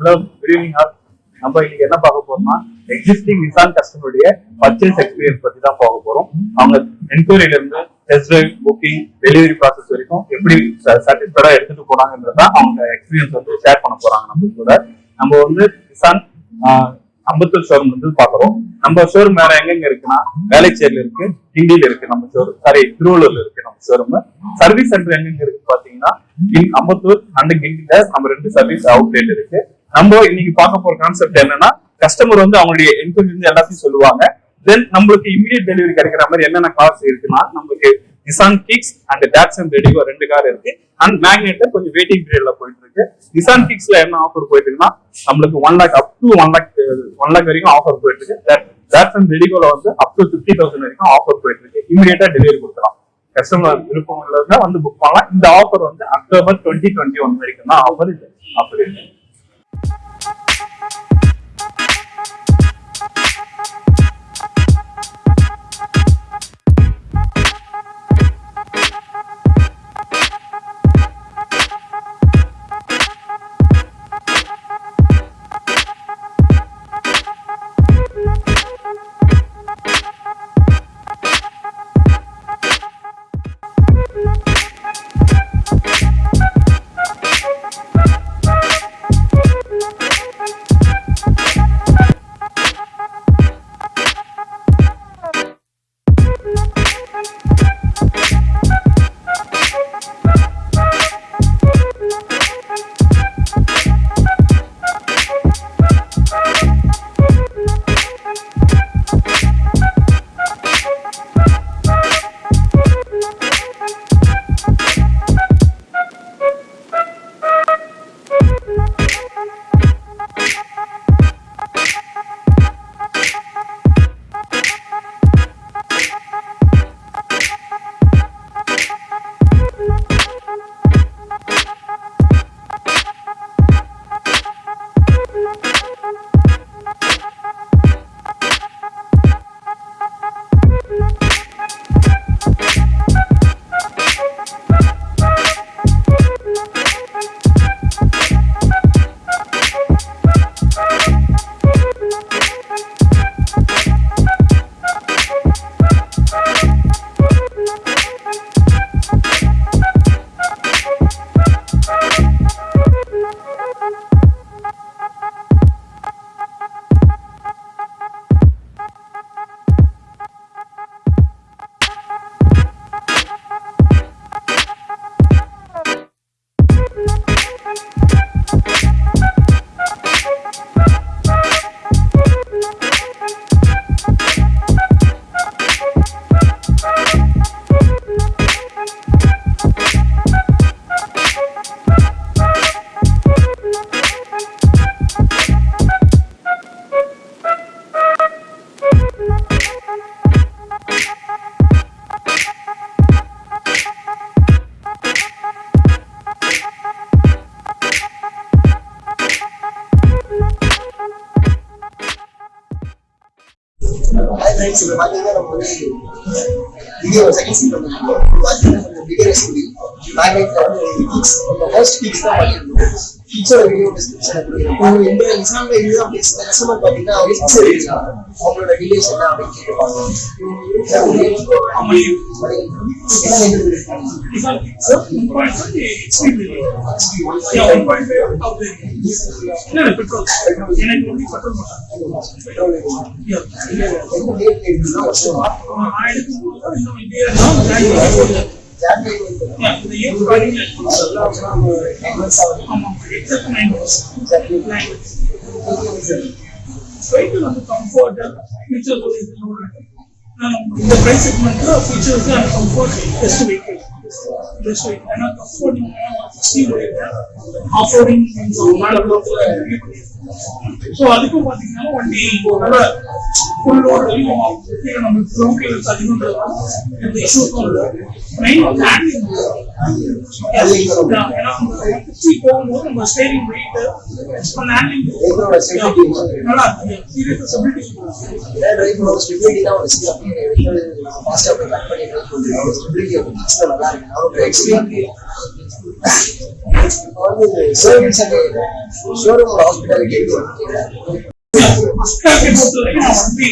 Hello good evening all நம்ம இன்னைக்கு என்ன பார்க்க போறோம்னா எக்ஸிஸ்டிங் நிசான் கஸ்டமருடைய பர்ச்சேஸ் எக்ஸ்பீரியன்ஸ் பத்தி தான் பார்க்க போறோம். அவங்க என்கொயரியில இருந்து test drive booking delivery process வரைக்கும் எப்படி சாட்டிஸ்ஃபைடா எடுத்துட்டு போறாங்கன்றத அவங்க எக்ஸ்பீரியன்ஸ் வந்து ஷேர் பண்ண போறாங்க நம்ம கூட. நம்ம வந்து நிசான் அம்பத்தூர் ஷோரூம் வந்து பாக்குறோம் நம்ம ஷோரூம் வேற எங்கெங்க இருக்குன்னா வேலைச்சேரியில இருக்கு கிண்டியில இருக்கு நம்ம ஷோரூம் சாரி திருவள்ளூர்ல இருக்கு நம்ம ஷோரூம் சர்வீஸ் சென்டர் எங்கெங்க இருக்கு பாத்தீங்கன்னா அம்பத்தூர் அண்ட் கிண்டில நம்ம ரெண்டு சர்வீஸ் அவுட்லெட் இருக்கு. நம்ம இன்னைக்கு பார்க்க போற கான்செப்ட் என்னன்னா கஸ்டமர் வந்து அவங்களுடைய என்கொயரி எல்லாத்தையும் சொல்லுவாங்க. தென் நம்மளுக்கு இமீடியட் டெலிவரி கிடைக்கிற மாதிரி என்னென்ன கார்ஸ் இருக்குன்னா நம்மளுக்கு Nissan Kicks and Datsun and Redigo ரெண்டு கார் இருக்கு. அண்ட் மேக்னெட் கொஞ்சம் வெயிட்டிங் பீரியட்ல போயிட்டு இருக்கு. நிசான் கிக்ஸ்ல என்ன ஆஃபர் போயிட்டு இருக்குன்னா நம்மளுக்கு one lakh up to one lakh one lakh வரைக்கும் ஆஃபர் போயிட்டு இருக்கு அண்ட் ரெடிகோல வந்து அப் டு பிப்டி தௌசண்ட் வரைக்கும் ஆஃபர் போயிட்டு இருக்கு இமீடியட்டா டெலிவரி கொடுக்கலாம். கஸ்டமர் விருப்பம் உள்ளவங்க வந்து புக் பண்ணலாம். இந்த ஆஃபர் வந்து அக்டோபர் டுவெண்ட்டி டுவெண்ட்டி ஒன் வரைக்கும் தான் ஆஃபர் இது ஆஃபர் இருக்கு. friends in the bigger first the நம்ம வீடியோ டிஸ்கிரிப்ஷன் இந்த இதுதான் அவங்க இருக்காங்க அவங்களோட என்ன அப்படின்னு கேட்டுப்பாங்க என்ன வேணும் எந்த டேட் எடுக்கணும் வருஷமா ஜான்வரி வெஹிக்கிள் வந்து கம்ஃபர்ட் ஃபீச்சர்ஸ் இந்த price செக்மெண்ட்ல features and comfort best vehicle best vehicle ஏன்னா கம்ஃபர்ட் ஸ்டீல் ஆஃப் ரோடிங் மேலே ஸோ அதுக்கும் பார்த்தீங்கன்னா வண்டி நல்ல ஃபுல் லோட் வரைக்கும் கீழே நம்ம க்ரௌண்ட் கிளியர்ஸ் அதிகம்ன்றதுனால எந்த இஷ்யூஸும் இல்லை மெயின் வந்து ஹேண்ட்லிங் ஏன்னா போகும்போது நம்ம ஸ்டேரிங் வெயிட் ஹேண்ட்லிங் வெஹிக்கிளோட ஸ்டெபிலிட்டி நல்லா சீரியஸ் டிரைவரோட ஸ்டெபிலிட்டி நல்லா இருக்கு. இப்போ வந்து சர்வீஸ் அண்ட் ஷோரூம் ஹாஸ்பிட்டாலிட்டி எப்படி பொறுத்த வரைக்கும் நான் வந்து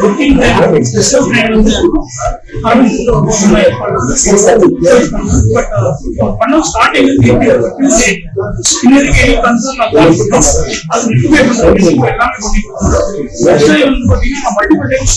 புக்கிங் ஸ்பெஷல் ட்ரெயின் வந்து பட் ஸ்டார்டிங் எப்படி இன்னைக்கு எனக்கு கன்சர்ன் அது எல்லாமே பண்ணி வந்து பாத்தீங்கன்னா நான் மல்டிபிள் டைம்ஸ்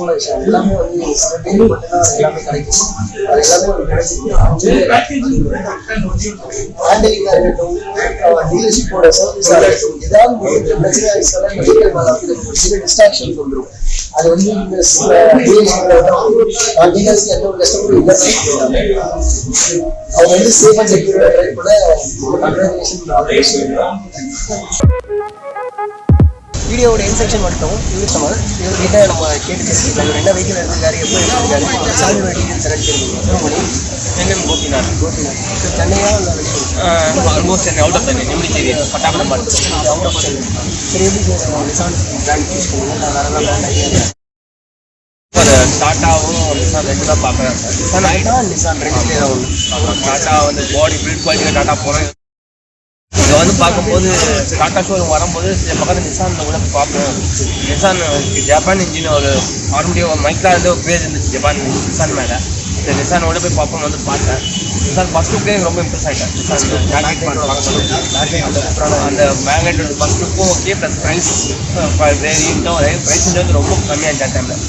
எல்லாமே வந்து விஷயம் எல்லாமே வந்து சில பேருக்கு மட்டும்தான் எல்லாமே கிடைக்கும். அது எல்லாமே ஒரு இருக்கட்டும் டீலர்ஷிப்போட சர்வீஸா இருக்கட்டும் ஏதாவது ஒரு வந்து சில டிஸ்ட்ராக்ஷன் வந்துடும் அது வந்து இந்த டீலர்ஸ்க்கு எந்த ஒரு கஷ்டமும் இல்லை அவங்க வந்து சேஃபாக அண்ட் செக்யூரா பண்ண வீடியோவோட இன்ஸ்ட்ரக்ஷன் மட்டும் இங்கிலீஷ் இவர்கிட்ட நம்ம கேட்டு பேசிக்கலாம் என்ன வெஹிக்கிள் எடுத்திருக்காரு எப்போ எடுத்திருக்காரு சாமியோட டீட்டெயில்ஸ் எல்லாம் தெரிஞ்சுக்கணும். கோபிநாத். கோபிநாத். சென்னையா almost Chennai out of Chennai நிமிடி Pattapuram out of Chennai சரி எப்படி சார் பிராண்ட் சூஸ் நான் வேற பிராண்ட் ஐடியா ஒரு டாட்டாவும் நிசான் ரெண்டு தான் பார்க்குறேன். சார் நிசான் ரெண்டு டாட்டா வந்து பாடி பில்ட் குவாலிட்டியில் டாட்டா போகிறேன் வந்து பார்க்கும்போது டாட்டா ஷோரூம் வரும்போது சில பக்கத்தில் நிசான் கூட பார்ப்போம். நிசான் ஜப்பான் இன்ஜின் ஒரு ஆரம்பிய ஒரு மைக்கில் வந்து ஒரு பேர் இருந்துச்சு ஜப்பான் நிசான் மேலே. நிசானோட போய் பார்ப்போம் வந்து பார்த்தேன். நிசான் ஃபஸ்ட் லுக்கே எனக்கு ரொம்ப இம்ப்ரெஸ் ஆகிட்டேன் அந்த மேக்னெட்டோட ஃபஸ்ட் லுக்கும் ஓகே ப்ளஸ் ப்ரைஸ் ரேஞ்சும் ப்ரைஸ் வந்து ரொம்ப கம்மியாக இருந்துச்சு டைமில்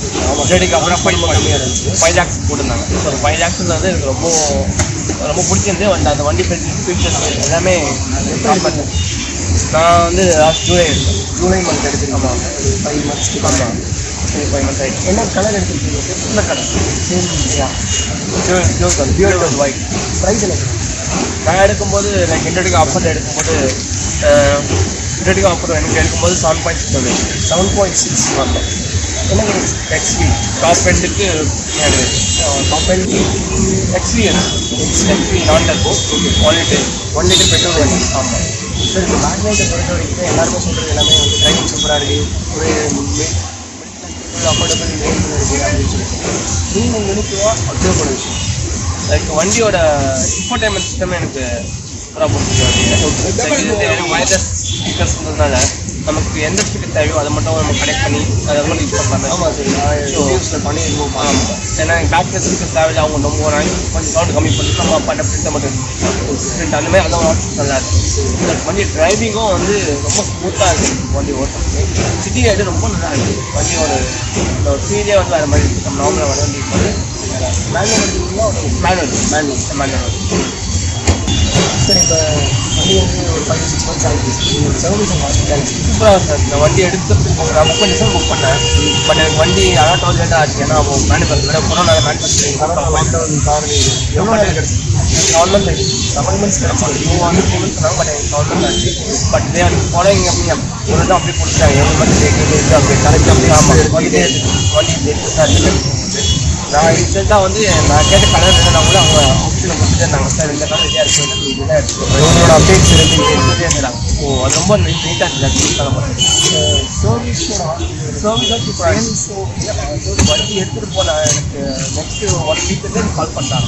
தேடிக்கு அப்புறம் ஃபைவ் கம்மியாக இருந்துச்சு. ஃபைவ் லேக்ஸ் போட்டிருந்தாங்க. ஸோ ஃபைவ் லேக்ஸில் வந்து எனக்கு ரொம்ப ரொம்ப பிடிச்சிருந்து அந்த அந்த வண்டி ஃபீச்சர்ஸ் எல்லாமே. நான் வந்து லாஸ்ட் ஜூலை ஜூலை மந்த் எடுத்துருக்கோம் ஆமாம் ஃபைவ் மந்த்ஸ் ஆமாம் ஃபைவ் மந்த்ஸ் ஆகிடுச்சு என்ன கலர் எடுத்துருக்கீங்க இந்த கடை same pure pure colour white price என்ன நான் எடுக்கும்போது லைக் இன்டர்டிக்கு ஆஃபர் எடுக்கும்போது இன்டர்டிக்கு ஆஃபர் எனக்கு எடுக்கும்போது செவன் பாயிண்ட் சிக்ஸ் வந்து செவன் பாயிண்ட் சிக்ஸ் ஆமாம் எனக்கு எக்ஸ்வி டாப் எண்டுக்கு டாப் எக்ஸ்பீரியன்ஸ் எக்ஸ்வி நான் turbo one litre one litre petrol வண்டி ஆமாம் சார் இந்த மேக்னேட்டை பொறுத்த வரைக்கும் எல்லாருமே சொல்கிறது எல்லாமே வந்து ட்ரைவிங் சூப்பராக இருக்குது ஒரு அஃபோர்டபுள் ரேஞ்சில் இருக்குது அப்படின்னு சொல்லிட்டு. நீங்கள் நினைக்கிறோம் அப்சர்வ் பண்ண விஷயம் லைக் வண்டியோட இன்ஃபோடைன்மெண்ட் சிஸ்டம் எனக்கு சூப்பராக பிடிச்சிருக்கு வயர்லெஸ் ஸ்பீக்கர்ஸ் இருந்ததுனால நமக்கு எந்த ஸ்பீக்கர் தேவையோ அதை மட்டும் நம்ம கனெக்ட் பண்ணி அதை மட்டும் யூஸ் பண்ணலாம் ஆமாம் சார். நான் ரிவ்யூஸில் பண்ணியிருக்கோம் ஆமாம் ஏன்னா பேக் ஸ்பீக்கர் தேவையில்ல அவங்க ரொம்ப நாளைக்கு கொஞ்சம் சவுண்ட் கம்மி பண்ணி நம்ம அப்பாட்ட பிரிண்ட்டை மட்டும் பிரிண்ட் அந்த மாதிரி அதெல்லாம் ஆப்ஷன் நல்லா இருக்கு இந்த வண்டி டிரைவிங்கும் வந்து ரொம்ப ஸ்மூத்தாக இருக்குது வண்டி ஓட்டுறதுக்கு. சிட்டி ரைடு ரொம்ப நல்லா இருக்குது வண்டியோட இந்த ஃபீலே வந்து வேறு மாதிரி இருக்கு. நம்ம நார்மலாக வர வண்டி manual manual manual manual sir இப்போ வண்டி வந்து ஒரு ஃபைவ் சிக்ஸ் மந்த்ஸ் ஆகிடுச்சு சர்வீஸ் சூப்பராக சார் இந்த வண்டி எடுக்கிறதுக்கு நான் புக் பண்ணி புக் பண்ணேன் பட் எனக்கு வண்டி அதான் டுவெல் ஆச்சு ஏன்னா அப்போ மேனுஃபேக்சர் கொரோனா மேனுஃபேக்சரிங் லாக்டவுன் காரணம் எவ்வளோ நேரம் கிடச்சி செவன் செவன் மந்த்ஸ் கிடச்சி டூ வந்து த்ரீ மந்த்ஸ் சொன்னாங்க பட் எனக்கு ஆச்சு பட் இதே ஃபாலோயிங் அப்படி ஒரு தான் அப்படியே கொடுத்தாங்க எவ்வளோ மந்த் இருக்குது அப்படி கரெக்டாக அப்படியே ஆமாம் வண்டி வண்டி நான் ரீசெண்டாக வந்து நான் கேட்ட கலர் என்னன்னா கூட அவங்க ஆப்ஷனில் கொடுத்துட்டு இருந்தாங்க. சார் இந்த கலர் ரெடியாக இருக்குது வந்து இதுதான் எடுத்துக்கோங்க உங்களோட அப்டேட்ஸ் இருந்தாங்க. ஸோ அது ரொம்ப நீட்டாக இருந்துச்சு. கலர் மட்டும் சர்வீஸோட சர்வீஸ் சூப்பராக வண்டி எடுத்துகிட்டு போன எனக்கு நெக்ஸ்ட் ஒன் வீக்லேருந்து கால் பண்ணாங்க.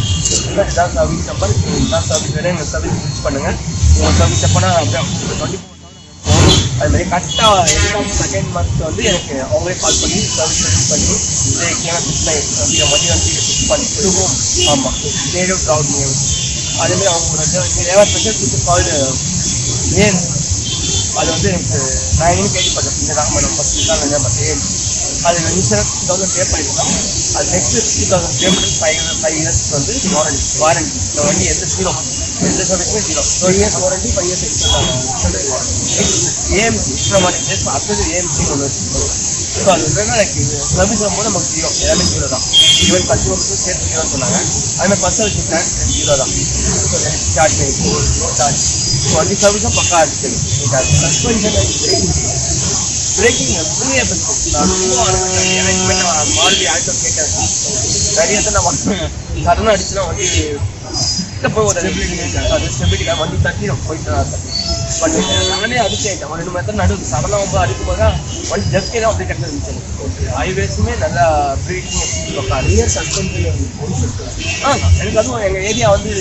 இல்லை இதான் சர்வீஸ் நம்பர் இதான் சர்வீஸ் வேணும் எங்கள் சர்வீஸ் யூஸ் பண்ணுங்கள் உங்கள் சர்வீஸ் எப்போனா அப்படியே டுவெண்ட்டி அது மாதிரி கரெக்டாக எக்ஸாம் செகண்ட் மந்த் வந்து எனக்கு அவங்களே கால் பண்ணி சர்வீஸ் பண்ணி ஏன்னா அப்படிங்கிற மதியம் வந்து ஃபிக்ஸ் பண்ணி ஆமாம் நேரிவ் ட்ராவல் அதேமாதிரி அவங்களோட ஸ்பெஷல் ஃபுட்டு கால்டு ஏன்? அது வந்து எனக்கு நான் எங்கேயும் கேள்விப்பட்டேன். இந்த மேடம் ஃபஸ்ட் வந்து பட் ஏன் அது இன்சூரன்ஸ் டூ தௌசண்ட் பே பண்ணிருக்கோம் அது நெக்ஸ்ட் டூ தௌசண்ட் பே பண்ணி ஃபைவ் ஃபைவ் இயர்ஸ்க்கு வந்து வாரண்டி வாரண்டி இந்த வண்டி எந்த ஜீரோ எந்த சர்வீஸுமே zero two years warranty five years extra AMC இன்ஸ்ட்ரமாட்டிக் அடுத்தது ஏஎம்சி ஒன்று வச்சுருக்கோம் ஸோ அது என்னன்னா எனக்கு சர்வீஸ் வரும்போது நமக்கு ஜீரோ எல்லாமே ஜீரோ தான். ஈவன் கஸ்டமர்ஸும் சேர்த்து ஜீரோ சொன்னாங்க. அதுமாதிரி பத்து வருஷம் பிளான் ஜீரோ தான். சார்ஜ் சார்ஜ் ஸோ வண்டி சர்வீஸும் பக்கா இருக்குது சஸ்பென்ஷன் பிரேக்கிங் எப்பவுமே மாறுதி ஆட்டோ கேட்டேன் நிறைய இடத்துல நான் சடனாக அடிச்சுனா வந்து கிட்ட போய் ஒரு அது ஸ்டெபிலிட்டி வந்து தட்டி நம்ம போயிட்டு பட் நானே அடிச்சேன். ஒரு ரெண்டு மணி நடுவு சடனாக ரொம்ப அடிக்கும் போது வண்டி ஜஸ்கே தான் அப்படியே கட்ட இருந்துச்சு ஹைவேஸுமே நல்லா பக்கா ரியர் சஸ்பென்ஷன் ஆ எனக்கு அதுவும் எங்கள் ஏரியா வந்து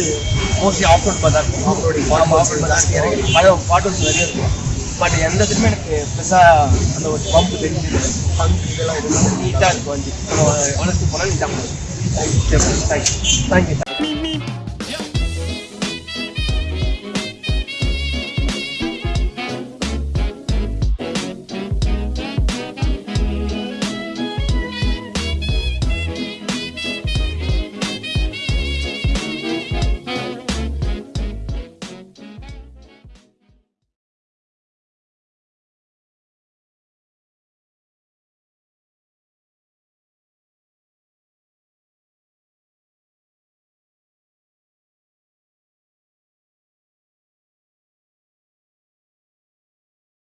மோஸ்ட்லி ஆஃப் ரோட் பதான் ஆஃப் ரோடிங் ஆஃப் ரோட் பதான் எனக்கு பயம் பாட்டு நிறைய இருக்கும். பட் எந்த இதுக்குமே எனக்கு பெருசாக அந்த ஒரு பம்ப் தெரிஞ்சு பம்ப் இதெல்லாம் எதுவும் நீட்டாக இருக்கும். நம்ம வளர்ச்சி போனால் நீட்டாக தேங்க்யூ தேங்க்யூ